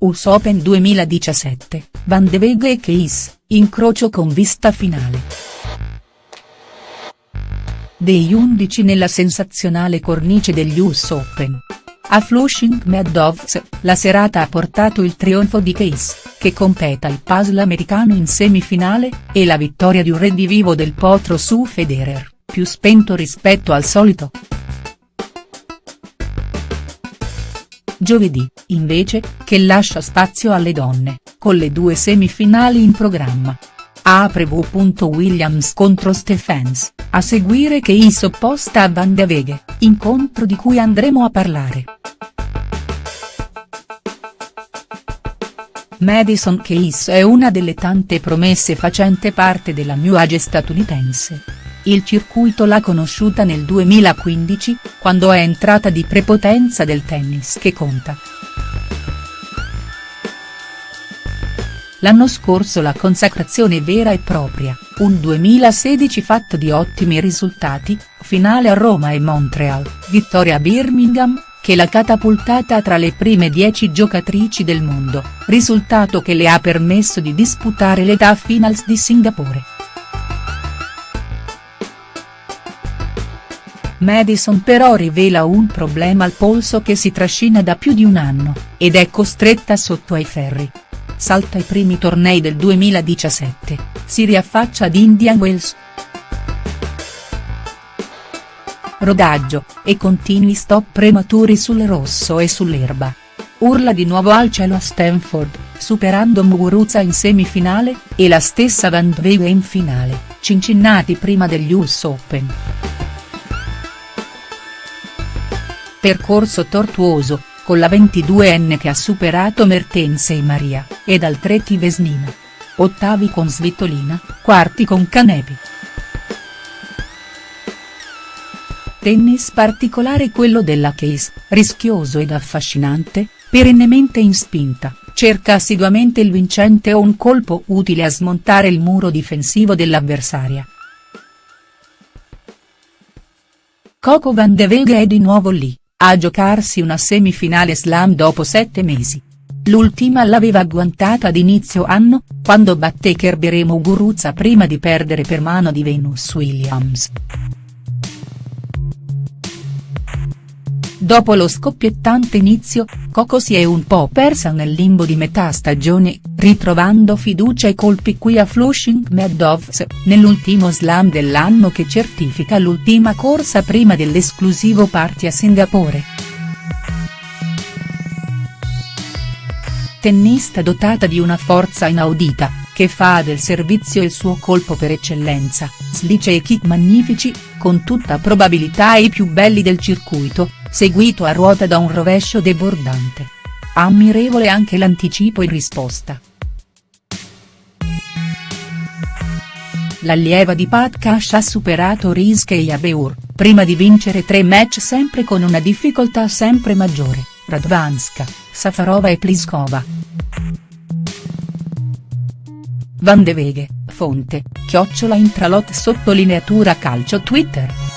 US Open 2017, Van de Vega e Keys, incrocio con vista finale. Dei 11 nella sensazionale cornice degli US Open. A Flushing Meadows, la serata ha portato il trionfo di Case, che completa il puzzle americano in semifinale, e la vittoria di un redivivo del potro su Federer, più spento rispetto al solito. Giovedì, invece, che lascia spazio alle donne, con le due semifinali in programma. Apre. Williams contro Stephens, a seguire che is opposta a Van de Veghe, incontro di cui andremo a parlare. Madison Keys è una delle tante promesse facente parte della New Age statunitense. Il circuito l'ha conosciuta nel 2015, quando è entrata di prepotenza del tennis che conta. L'anno scorso la consacrazione vera e propria, un 2016 fatto di ottimi risultati, finale a Roma e Montreal, vittoria a Birmingham, che l'ha catapultata tra le prime 10 giocatrici del mondo, risultato che le ha permesso di disputare l'età finals di Singapore. Madison però rivela un problema al polso che si trascina da più di un anno, ed è costretta sotto ai ferri. Salta i primi tornei del 2017, si riaffaccia ad Indian Wells. Rodaggio, e continui stop prematuri sul rosso e sull'erba. Urla di nuovo al cielo a Stanford, superando Muguruza in semifinale, e la stessa Van Vega in finale, Cincinnati prima degli US Open. Percorso tortuoso, con la 22enne che ha superato Mertense e Maria, ed Altreti Vesnina. Ottavi con Svitolina, quarti con Canepi. Tennis particolare quello della Case, rischioso ed affascinante, perennemente in spinta, cerca assiduamente il vincente o un colpo utile a smontare il muro difensivo dell'avversaria. Coco Van de Vega è di nuovo lì, a giocarsi una semifinale slam dopo sette mesi. L'ultima l'aveva agguantata ad inizio anno, quando batté Kerber Muguruza prima di perdere per mano di Venus Williams. Dopo lo scoppiettante inizio, Coco si è un po' persa nel limbo di metà stagione, ritrovando fiducia e colpi qui a Flushing Meadows, nell'ultimo slam dell'anno che certifica l'ultima corsa prima dell'esclusivo party a Singapore. Tennista dotata di una forza inaudita, che fa del servizio il suo colpo per eccellenza, slice e kick magnifici, con tutta probabilità i più belli del circuito, seguito a ruota da un rovescio debordante. Ammirevole anche l'anticipo in risposta. L'allieva di Pat Cash ha superato Rizke e Yabeur, prima di vincere tre match sempre con una difficoltà sempre maggiore, Radvanska, Safarova e Pliskova. Van de Veghe, fonte, chiocciola intralot sottolineatura calcio Twitter.